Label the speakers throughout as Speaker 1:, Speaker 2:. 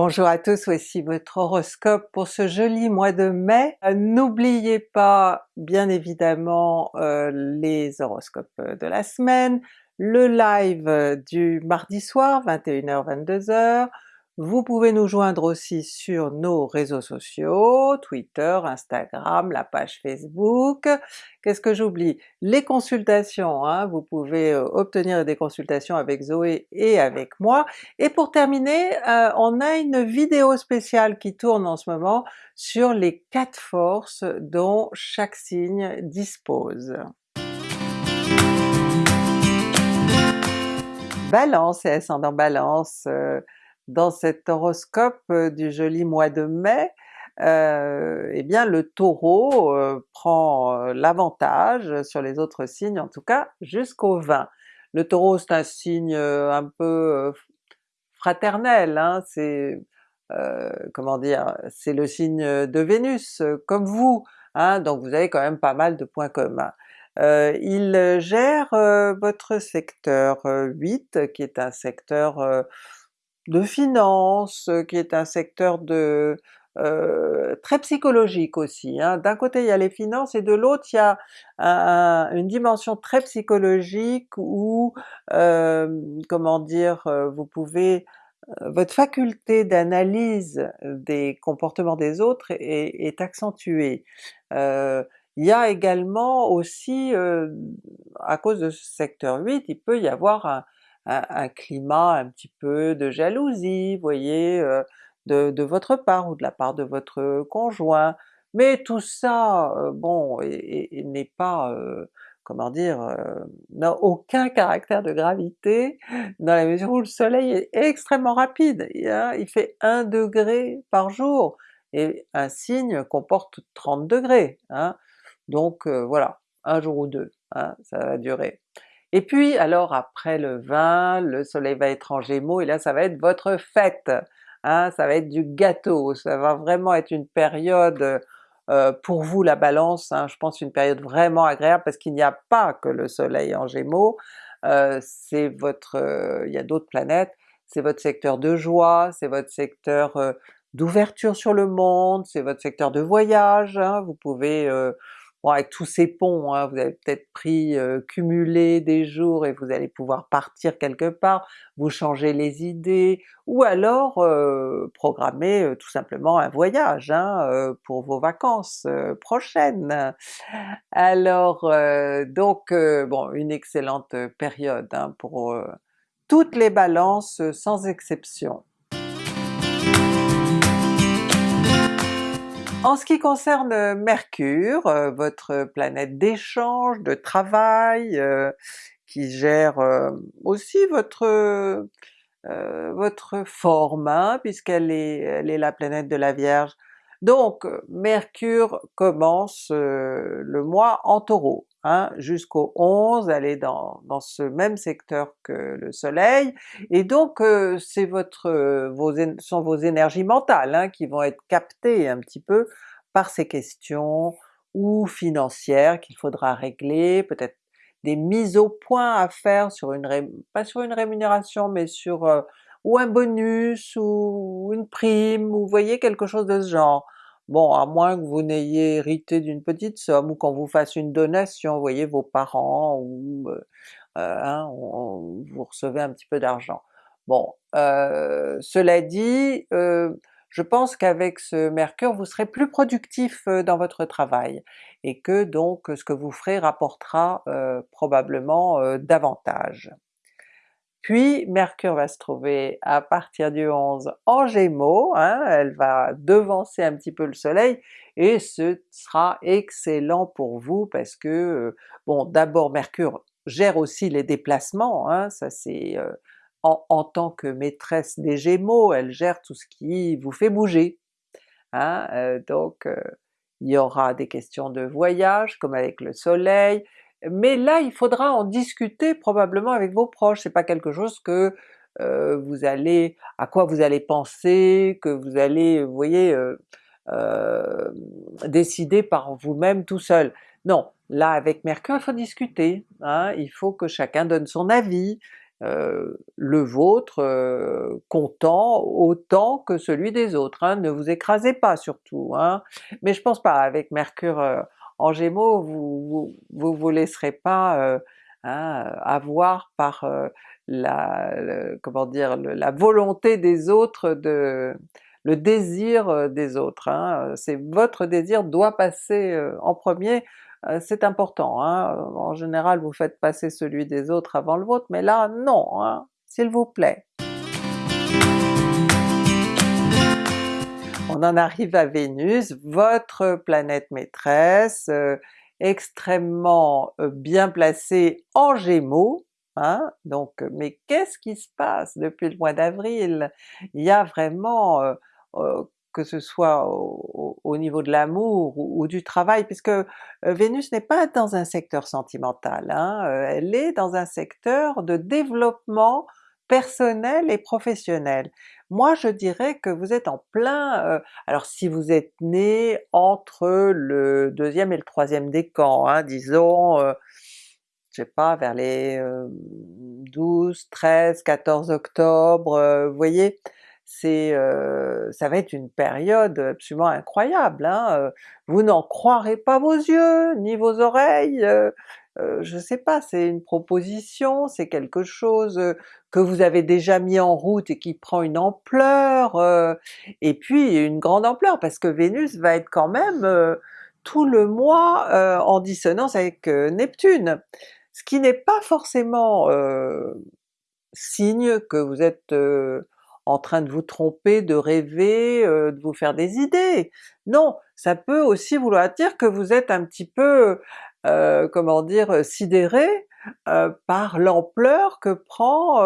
Speaker 1: Bonjour à tous, voici votre horoscope pour ce joli mois de mai. Euh, n'oubliez pas bien évidemment euh, les horoscopes de la semaine, le live du mardi soir 21h-22h, vous pouvez nous joindre aussi sur nos réseaux sociaux, Twitter, Instagram, la page Facebook. Qu'est-ce que j'oublie? Les consultations, hein, vous pouvez euh, obtenir des consultations avec Zoé et avec moi. Et pour terminer, euh, on a une vidéo spéciale qui tourne en ce moment sur les quatre forces dont chaque signe dispose. Balance et ascendant Balance, euh, dans cet horoscope euh, du joli mois de mai, euh, eh bien le Taureau euh, prend l'avantage sur les autres signes, en tout cas jusqu'au 20. Le Taureau c'est un signe un peu fraternel, hein, c'est comment dire, c'est le signe de Vénus, comme vous, hein, donc vous avez quand même pas mal de points communs. il gère votre secteur 8 qui est un secteur de finance, qui est un secteur de euh, très psychologique aussi. Hein. D'un côté il y a les finances et de l'autre il y a une dimension très psychologique où, euh, comment dire, euh, vous pouvez votre faculté d'analyse des comportements des autres est, accentuée. il y a également aussi, à cause de ce secteur 8, il peut y avoir un, climat un petit peu de jalousie, voyez, euh, de, votre part ou de la part de votre conjoint, mais tout ça, euh, bon, n'est pas, euh, comment dire, n'a aucun caractère de gravité, dans la mesure où le soleil est extrêmement rapide, hein, il fait 1 degré par jour, et un signe comporte 30 degrés, hein, donc voilà, un jour ou deux, hein, ça va durer. Et puis alors après le 20, le soleil va être en Gémeaux et là ça va être votre fête! Hein, ça va être du gâteau, ça va vraiment être une période euh, pour vous la Balance, hein, je pense une période vraiment agréable parce qu'il n'y a pas que le soleil en Gémeaux, euh, c'est votre... Euh, il y a d'autres planètes, c'est votre secteur de joie, c'est votre secteur d'ouverture sur le monde, c'est votre secteur de voyage, hein, vous pouvez Avec tous ces ponts, hein, vous avez peut-être pris, euh, cumulé des jours et vous allez pouvoir partir quelque part, vous changez les idées, ou alors euh, programmer euh, tout simplement un voyage hein, pour vos vacances prochaines. Alors donc bon une excellente période hein, pour toutes les balances sans exception. En ce qui concerne euh, Mercure, euh, votre planète d'échange, de travail, euh, qui gère aussi votre votre forme, hein, puisqu'elle est, elle est la planète de la Vierge. Donc Mercure commence le mois en Taureau, hein, jusqu'au 11 elle est dans, dans, ce même secteur que le soleil, et donc c'est votre vos, sont vos énergies mentales hein, qui vont être captées un petit peu par ces questions, ou financières qu'il faudra régler, peut-être des mises au point à faire sur une, pas sur une rémunération mais sur ou un bonus ou une prime, ou voyez quelque chose de ce genre. Bon, à moins que vous n'ayez hérité d'une petite somme, ou qu'on vous fasse une donation, vous voyez vos parents, ou euh, hein, vous recevez un petit peu d'argent. Bon, euh, cela dit, euh, je pense qu'avec ce Mercure vous serez plus productif dans votre travail, et que donc ce que vous ferez rapportera probablement davantage. Puis Mercure va se trouver à partir du 11 en Gémeaux, hein, elle va devancer un petit peu le soleil, et ce sera excellent pour vous parce que, euh, bon d'abord Mercure gère aussi les déplacements, hein, ça c'est euh, en, tant que maîtresse des Gémeaux, elle gère tout ce qui vous fait bouger. Hein, euh, donc il y aura des questions de voyage comme avec le soleil, mais là il faudra en discuter probablement avec vos proches, c'est pas quelque chose que euh, vous allez, à quoi vous allez penser, que vous allez, vous voyez, euh, euh, décider par vous-même tout seul. Non, là avec Mercure il faut discuter, hein, il faut que chacun donne son avis, le vôtre comptant autant que celui des autres, hein. ne vous écrasez pas surtout. Hein. Mais je pense pas, avec Mercure en Gémeaux, vous vous, vous, laisserez pas hein, avoir par la, comment dire, la volonté des autres le désir des autres, hein. c'est votre désir doit passer en premier, c'est important. Hein. En général vous faites passer celui des autres avant le vôtre, mais là non, s'il vous plaît. On en arrive à Vénus, votre planète maîtresse, extrêmement bien placée en Gémeaux, Hein? Donc, mais qu'est-ce qui se passe depuis le mois d'avril? Il y a vraiment, que ce soit au, niveau de l'amour ou, du travail, puisque Vénus n'est pas dans un secteur sentimental, hein, elle est dans un secteur de développement personnel et professionnel. Moi je dirais que vous êtes en plein, alors si vous êtes né entre le deuxième et le troisième décan, hein, disons je sais pas, vers les 12, 13, 14 octobre, vous voyez, c'est ça va être une période absolument incroyable, hein, vous n'en croirez pas vos yeux, ni vos oreilles, je sais pas, c'est une proposition, c'est quelque chose que vous avez déjà mis en route et qui prend une ampleur, et puis une grande ampleur parce que Vénus va être quand même tout le mois en dissonance avec Neptune ce qui n'est pas forcément signe que vous êtes en train de vous tromper, de rêver, de vous faire des idées. Non, ça peut aussi vouloir dire que vous êtes un petit peu, comment dire, sidéré par l'ampleur que prend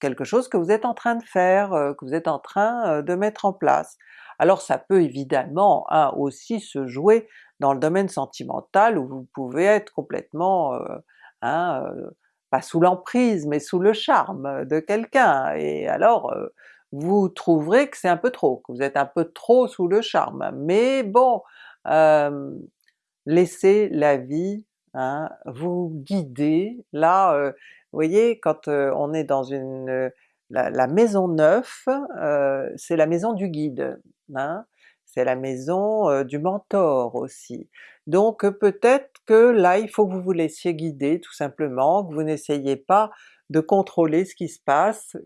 Speaker 1: quelque chose que vous êtes en train de faire, que vous êtes en train de mettre en place. Alors ça peut évidemment hein, aussi se jouer dans le domaine sentimental où vous pouvez être complètement, euh, hein, euh, pas sous l'emprise, mais sous le charme de quelqu'un, et alors euh, vous trouverez que c'est un peu trop, que vous êtes un peu trop sous le charme. Mais bon, laissez la vie hein, vous guider. Là, vous voyez, quand on est dans une la, maison neuf, c'est la maison du guide. Hein? c'est la maison du mentor aussi. Donc peut-être que là il faut que vous vous laissiez guider tout simplement, que vous n'essayez pas de contrôler ce qui se passe,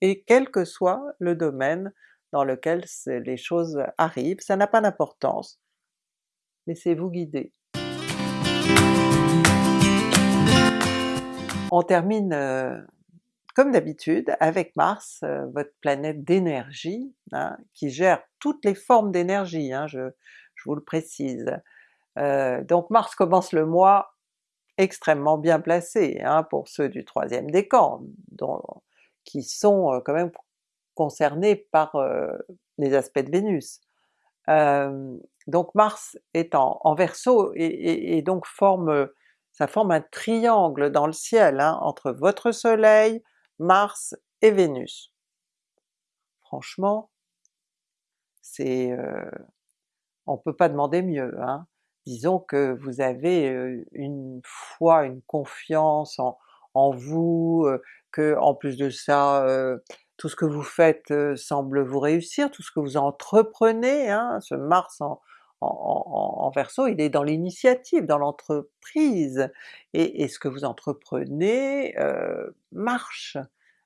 Speaker 1: et quel que soit le domaine dans lequel les choses arrivent, ça n'a pas d'importance. Laissez-vous guider. On termine comme d'habitude avec Mars, euh, votre planète d'énergie, hein, qui gère toutes les formes d'énergie, hein, je, vous le précise. Euh, donc Mars commence le mois extrêmement bien placé hein, pour ceux du troisième décan, dont, qui sont euh, quand même concernés par les aspects de Vénus. Donc Mars est en, en Verseau et, donc forme ça forme un triangle dans le ciel entre votre soleil, Mars et Vénus. Franchement, c'est... Euh, on peut pas demander mieux. Hein. Disons que vous avez une foi, une confiance en, vous, que en plus de ça, tout ce que vous faites semble vous réussir, tout ce que vous entreprenez, hein, ce Mars en, en, Verseau, il est dans l'initiative, dans l'entreprise, et, ce que vous entreprenez euh, marche.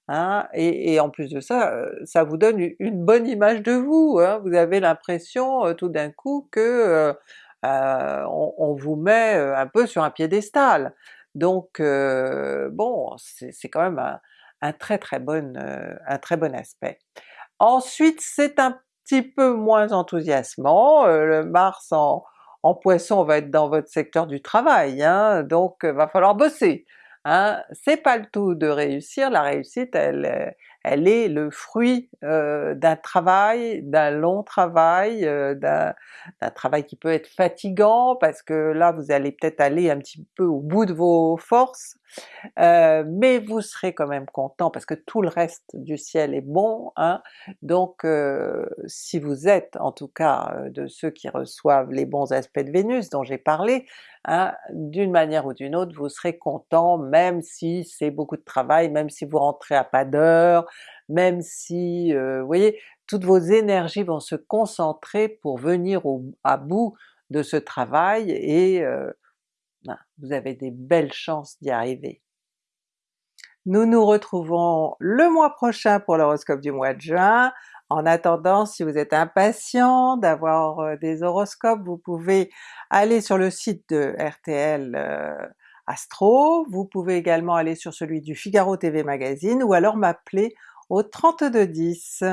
Speaker 1: Hein, et, en plus de ça, euh, ça vous donne une bonne image de vous, hein. vous avez l'impression euh, tout d'un coup que on, vous met un peu sur un piédestal. Donc bon, c'est quand même un, très très bon, un très bon aspect. Ensuite c'est un petit peu moins enthousiasmant, euh, le Mars en, en, Poisson va être dans votre secteur du travail, hein, donc euh, va falloir bosser. Hein. C'est pas le tout de réussir, la réussite elle, elle est le fruit euh, d'un travail, d'un long travail, euh, d'un travail qui peut être fatigant parce que là vous allez peut-être aller un petit peu au bout de vos forces, euh, mais vous serez quand même content parce que tout le reste du ciel est bon, hein? donc si vous êtes en tout cas de ceux qui reçoivent les bons aspects de Vénus dont j'ai parlé, hein, d'une manière ou d'une autre vous serez content même si c'est beaucoup de travail, même si vous rentrez à pas d'heure, même si, euh, vous voyez, toutes vos énergies vont se concentrer pour venir à bout de ce travail et euh, vous avez des belles chances d'y arriver. Nous nous retrouvons le mois prochain pour l'horoscope du mois de juin. En attendant, si vous êtes impatient d'avoir euh, des horoscopes, vous pouvez aller sur le site de RTL Astro, vous pouvez également aller sur celui du Figaro TV Magazine ou alors m'appeler au 3210.